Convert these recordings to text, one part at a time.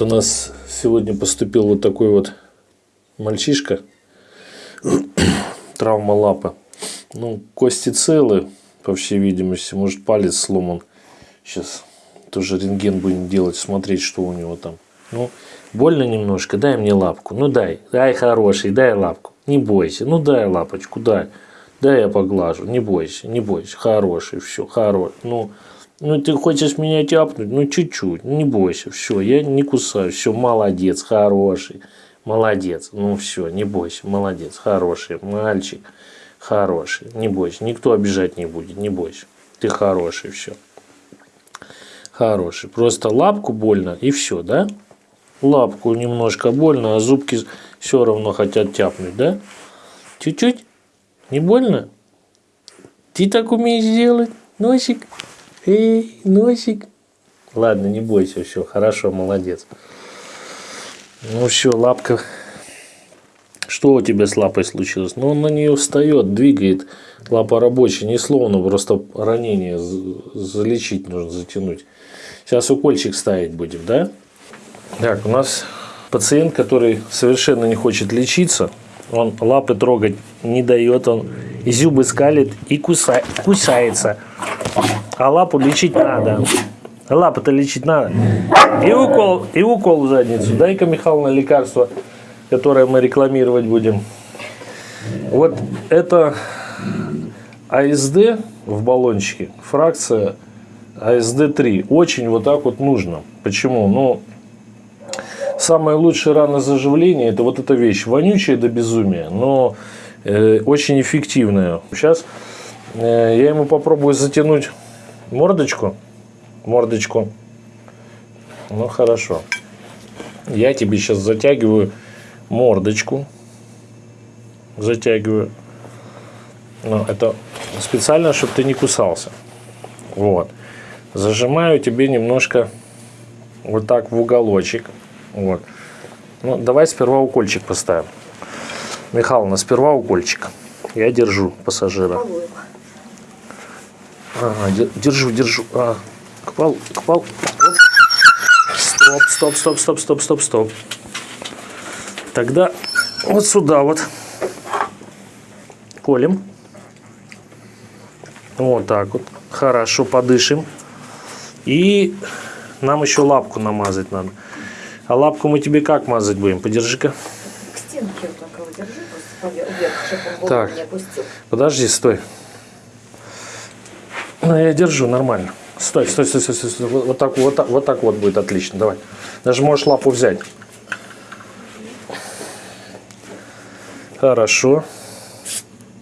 У нас сегодня поступил вот такой вот мальчишка. Травма лапы. Ну, кости целы, по всей видимости. Может, палец сломан. Сейчас тоже рентген будем делать, смотреть, что у него там. Ну, больно немножко, дай мне лапку. Ну, дай, дай хороший, дай лапку. Не бойся, ну, дай лапочку, дай. Дай я поглажу, не бойся, не бойся. Хороший, все, хороший. Ну, ну, ты хочешь меня тяпнуть? Ну, чуть-чуть, не бойся, все, я не кусаю, все, молодец, хороший, молодец, ну, все, не бойся, молодец, хороший, мальчик, хороший, не бойся, никто обижать не будет, не бойся, ты хороший, все, хороший, просто лапку больно и все, да? Лапку немножко больно, а зубки все равно хотят тяпнуть, да? Чуть-чуть? Не больно? Ты так умеешь делать, носик? Эй, носик. Ладно, не бойся, все, хорошо, молодец. Ну все, лапка. Что у тебя с лапой случилось? Ну, он на нее встает, двигает. Лапа рабочая, не словно, просто ранение залечить нужно, затянуть. Сейчас укольчик ставить будем, да? Так, у нас пациент, который совершенно не хочет лечиться. Он лапы трогать не дает, он зубы скалит и куса... кусается. А лапу лечить надо. Лапу-то лечить надо. И укол, и укол в задницу. Дай-ка, Михайловна, лекарство, которое мы рекламировать будем. Вот это АСД в баллончике, фракция АСД-3. Очень вот так вот нужно. Почему? Ну, самое лучшее ранозаживление – это вот эта вещь. Вонючая до безумия, но э, очень эффективная. Сейчас э, я ему попробую затянуть мордочку. Мордочку. Ну, хорошо. Я тебе сейчас затягиваю мордочку. Затягиваю. Ну, это специально, чтобы ты не кусался. Вот. Зажимаю тебе немножко вот так в уголочек. Вот. Ну, давай сперва укольчик поставим. Михайловна, сперва укольчик. Я держу пассажира. Попробуем. Ага, держу, держу. А, к полу, к. Стоп, стоп, стоп, стоп, стоп, стоп, стоп. Тогда вот сюда вот колем. Вот так вот. Хорошо, подышим. И нам еще лапку намазать надо. А лапку мы тебе как мазать будем? Подержи-ка. К стенке вот так его держи, просто вверх, чтобы он так. не опустил. Подожди, стой. Ну, я держу нормально. Стой, стой, стой, стой, стой. Вот так, вот так, вот так вот будет отлично. Давай. Даже можешь лапу взять. Хорошо.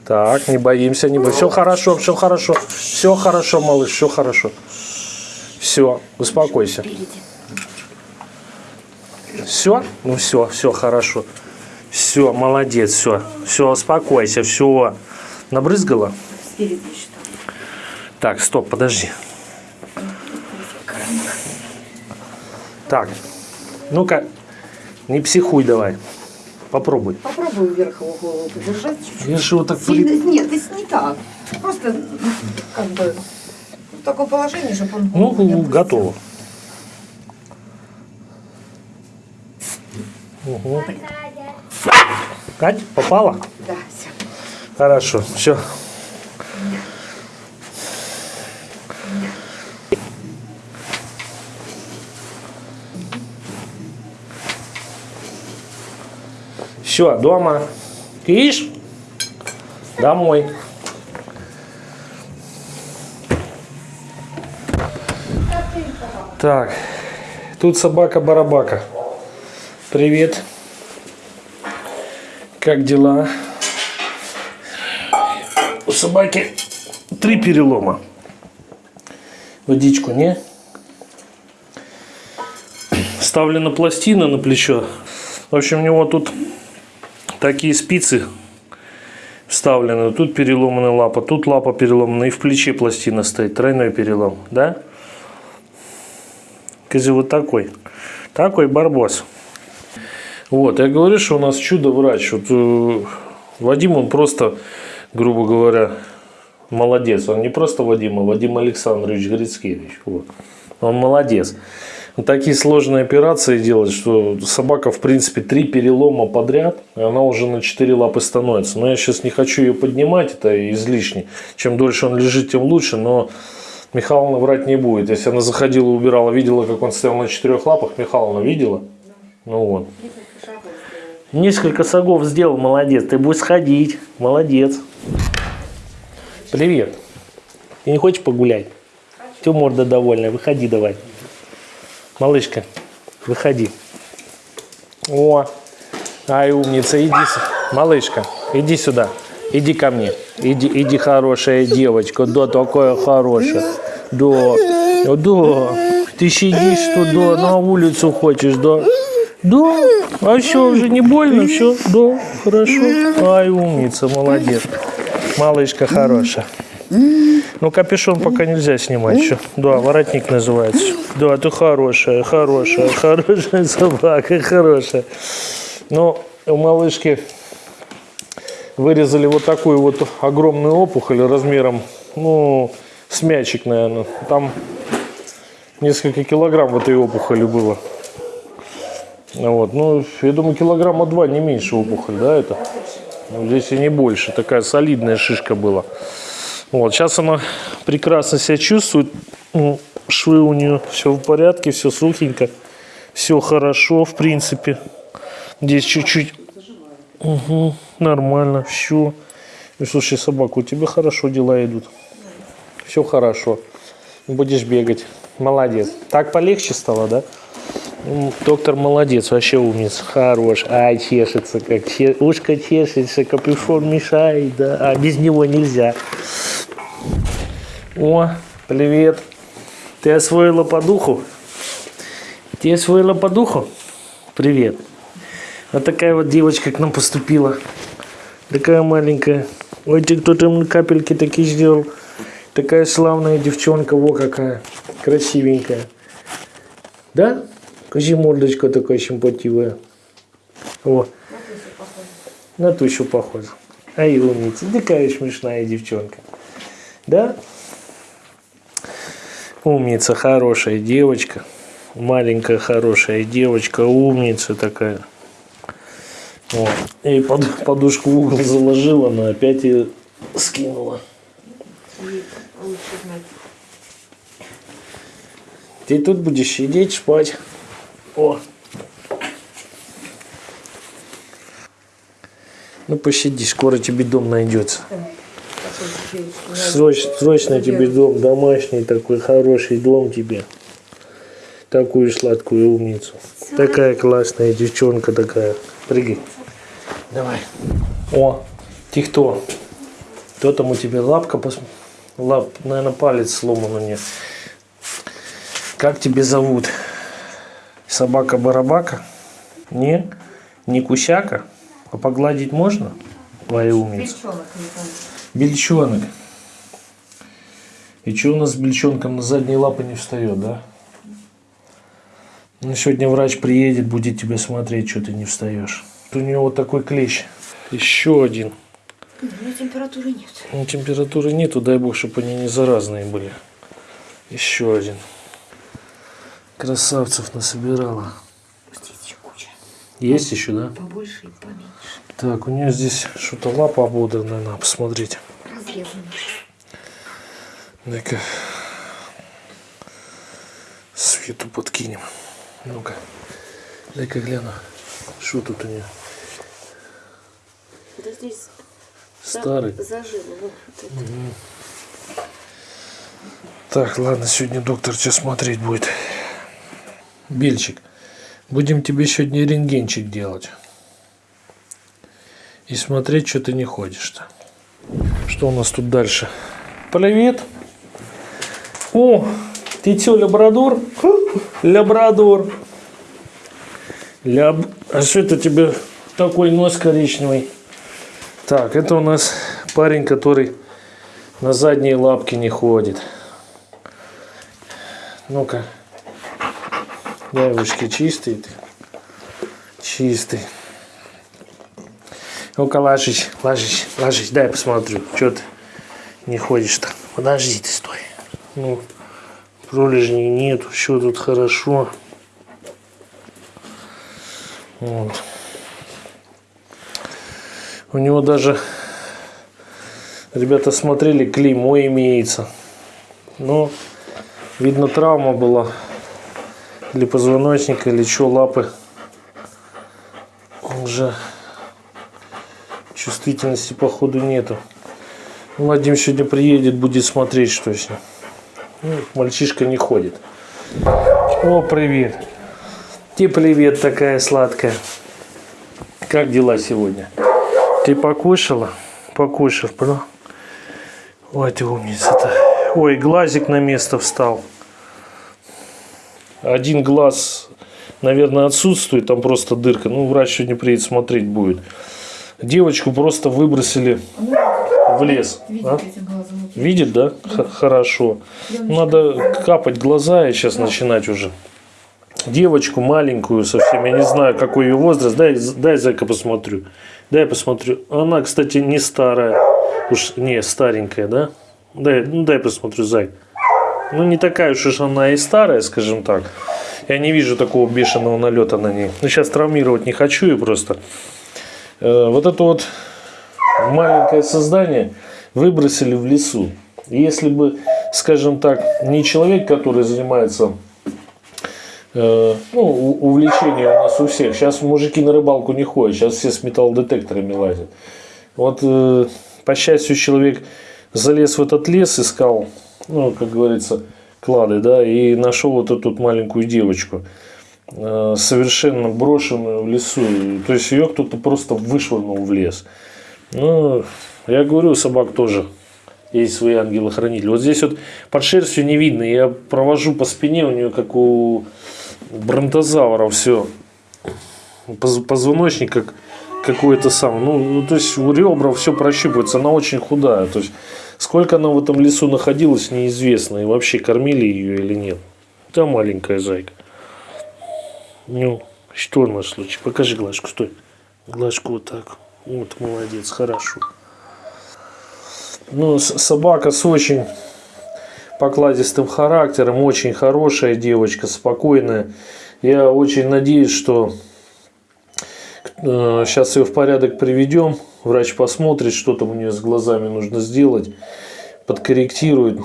Так, не боимся, не боимся. Все хорошо, все хорошо. Все хорошо, малыш, все хорошо. Все, успокойся. Все? Ну все, все хорошо. Все, молодец, все. Все, успокойся, все. Набрызгала? Спереди что? Так, стоп, подожди. Так, ну-ка, не психуй давай. Попробуй. Попробуй вверх его голову подержать чуть-чуть. Я же вот так... Сильно... Нет, это не так. Просто, как бы, в таком положении, чтобы он... Ну, готово. Угу. Кать, попала? Да, все. Хорошо, все. Все, дома. Киш, домой. Так, тут собака-барабака. Привет. Как дела? У собаки три перелома. Водичку не? Ставлена пластина на плечо. В общем, у него тут такие спицы вставлены. Тут переломанная лапа, тут лапа переломана и в плече пластина стоит. Тройной перелом, да? Козел вот такой. Такой барбос. Вот, я говорю, что у нас чудо-врач. Вот, э, Вадим, он просто, грубо говоря, молодец. Он не просто Вадим, а Вадим Александрович Грицкевич. Вот. Он молодец. Он такие сложные операции делает, что собака, в принципе, три перелома подряд, и она уже на четыре лапы становится. Но я сейчас не хочу ее поднимать, это излишне. Чем дольше он лежит, тем лучше, но Михайловна врать не будет. Если она заходила, убирала, видела, как он стоял на четырех лапах, Михайловна видела? Ну вот. Несколько шагов сделал, молодец. Ты будешь сходить, молодец. Привет. Ты не хочешь погулять? Ты морда довольная, выходи давай. Малышка, выходи. О, ай, умница, иди. Малышка, иди сюда. Иди ко мне. Иди, иди, хорошая девочка. Да, такая хорошая. Да, да. Ты сидишь тут, да, на улицу хочешь, да? Да. А все, уже не больно, все? Да, хорошо. Ай, умница, молодец. Малышка хорошая. Ну, капюшон пока нельзя снимать еще. Да, воротник называется. Да, ты хорошая, хорошая, хорошая собака, хорошая. Но у малышки вырезали вот такую вот огромную опухоль размером, ну, с мячик, наверное. Там несколько килограмм в этой опухоли было. Вот, ну, я думаю, килограмма два, не меньше опухоль, да, это? Ну, Здесь и не больше. Такая солидная шишка была. Вот, сейчас она прекрасно себя чувствует. М, Швы у нее все в порядке, все сухенько. Все хорошо, в принципе. Здесь чуть-чуть. Угу, нормально, все. Ну, слушай, собака, у тебя хорошо дела идут. Все хорошо. Будешь бегать. Молодец. Так полегче стало, да? Доктор молодец, вообще умница, хорош. Ай, чешется, как че- ушко чешется, капюшон мешает, да, а без него нельзя. О, привет. Ты освоила по духу? Ты освоила по духу? Привет. Вот такая вот девочка к нам поступила. Такая маленькая. Ой, ты кто там капельки такие сделал. Такая славная девчонка, во какая. Красивенькая. Да? Кажи мордочка такая симпативая. О, на тущу похожа. Ай, умница. Такая смешная девчонка. Да? Умница, хорошая девочка. Маленькая хорошая девочка, умница такая. Вот. И под- подушку в угол заложила, но опять ее скинула. Ты тут будешь сидеть, спать. О. Ну посиди, скоро тебе дом найдется. Срочно, срочно тебе дом, домашний такой хороший дом тебе. Такую сладкую умницу. Такая классная девчонка такая. Прыгай. Давай. О, ты кто? Кто там у тебя лапка? пос- Лап, наверное, палец сломан у нее. Как тебя зовут? Собака-барабака? Не? Не кусяка? А погладить можно? Твоя умница. Бельчонок, не помню. Бельчонок. И что у нас с бельчонком на задние лапы не встает, да? Ну, сегодня врач приедет, будет тебя смотреть, что ты не встаешь. У него вот такой клещ. Еще один. У меня температуры нет. Ну, температуры нету, дай бог, чтобы они не заразные были. Еще один. Красавцев насобирала. Здесь еще куча. Есть еще, да? Побольше и поменьше. Так, у нее здесь что-то лапа ободранная, надо посмотреть. Разрезаны. Дай-ка свету подкинем. Ну-ка. Дай-ка гляну. Что тут у нее? Да здесь Старый. зажило. Вот это. Так, ладно, сегодня доктор тебя смотреть будет. Бельчик, будем тебе сегодня рентгенчик делать. И смотреть, что ты не ходишь-то. Что у нас тут дальше? Привет. О, ты что, лабрадор? Лабрадор. Ляб... А что это тебе такой нос коричневый? Так, это у нас парень, который на задние лапки не ходит. Ну-ка. Девушки, чистый ты? Чистый. Ну-ка, ложись, ложись, ложись. Дай я посмотрю, что ты не ходишь-то. Подожди ты, стой. Ну, Пролежней нет, все тут хорошо. Вот. У него даже, ребята смотрели, клеймо имеется. Но, видно, травма была. Или позвоночника, или что, лапы. Уже чувствительности, походу, нету. Владимир сегодня приедет, будет смотреть, что ним. Ну, мальчишка не ходит. О, привет. Тебе привет такая сладкая. Как дела сегодня? Ты покушала? Покушав, бро? Ой, ты умница-то. Ой, глазик на место встал. Один глаз, наверное, отсутствует, там просто дырка. Ну, врач сегодня приедет смотреть будет. Девочку просто выбросили в лес. а? этим глазом? Видит, да? Х- хорошо. Надо капать глаза и сейчас начинать уже. Девочку маленькую совсем, я не знаю, какой ее возраст. Дай, дай зайка посмотрю. Дай посмотрю. Она, кстати, не старая. Уж не старенькая, да? Дай, ну, дай посмотрю, зай. Ну, не такая уж уж она и старая, скажем так. Я не вижу такого бешеного налета на ней. Ну, сейчас травмировать не хочу ее просто. Э, вот это вот маленькое создание выбросили в лесу. Если бы, скажем так, не человек, который занимается э, ну, увлечение у нас у всех. Сейчас мужики на рыбалку не ходят, сейчас все с металлодетекторами лазят. Вот, э, по счастью, человек залез в этот лес, искал, ну, как говорится, клады, да, и нашел вот эту маленькую девочку, совершенно брошенную в лесу. То есть ее кто-то просто вышвырнул в лес. Ну, я говорю, собак тоже есть свои ангелы-хранители. Вот здесь вот под шерстью не видно. Я провожу по спине, у нее как у бронтозавра все. Позвоночник как какой-то сам. Ну, ну, то есть у ребра все прощупывается. Она очень худая. То есть сколько она в этом лесу находилась, неизвестно. И вообще кормили ее или нет. Да маленькая зайка. Ну, что наш случай? Покажи глажку, стой. Глажку вот так. Вот, молодец, хорошо. Ну, собака с очень покладистым характером, очень хорошая девочка, спокойная. Я очень надеюсь, что сейчас ее в порядок приведем. Врач посмотрит, что там у нее с глазами нужно сделать, подкорректирует.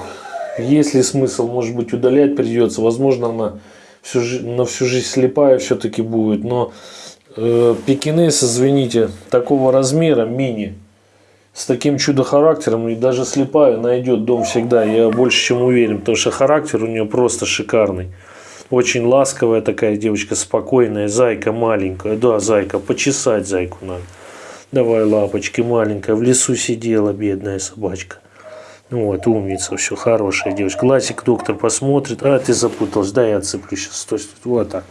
Есть ли смысл, может быть, удалять придется. Возможно, она всю, на всю жизнь слепая все-таки будет. Но э, пекинес, извините, такого размера, мини, с таким чудо-характером, и даже слепая найдет дом всегда, я больше чем уверен, потому что характер у нее просто шикарный. Очень ласковая такая девочка, спокойная, зайка маленькая, да, зайка, почесать зайку надо. Давай, лапочки, маленькая, в лесу сидела бедная собачка. Ну Вот, умница, все, хорошая девочка. Ласик доктор посмотрит, а ты запуталась, да, я отцеплю сейчас, стой, стой, вот так.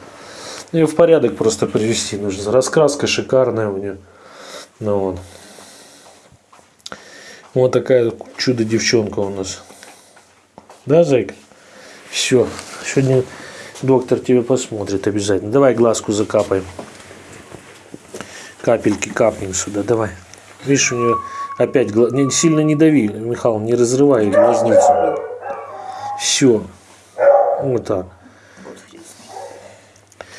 Ее в порядок просто привести нужно. Раскраска шикарная у нее. Ну вот. Вот такая чудо-девчонка у нас. Да, зайка? Все. Сегодня доктор тебя посмотрит обязательно. Давай глазку закапаем. Капельки капнем сюда. Давай. Видишь, у нее опять гла- не, сильно не дави, Михаил, не разрывай глазницу. Все. Вот так.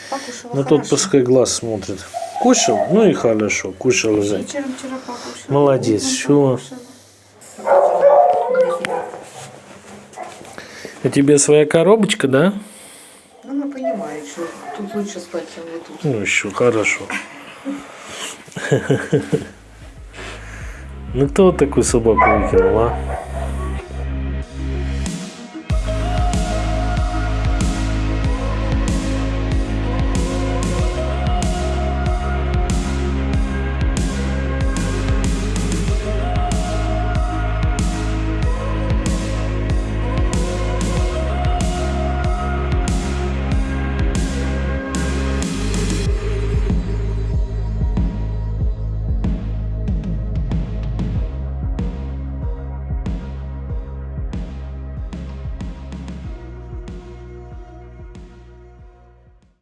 Покушала Ну тот хорошо. пускай глаз смотрит. Кушал? Ну и хорошо. Кушал покушала. Молодец, покушала. У тебя своя коробочка, да? Она понимает, что тут лучше спать, чем вот тут. Ну еще хорошо. Ну кто вот такую собаку выкинул, а?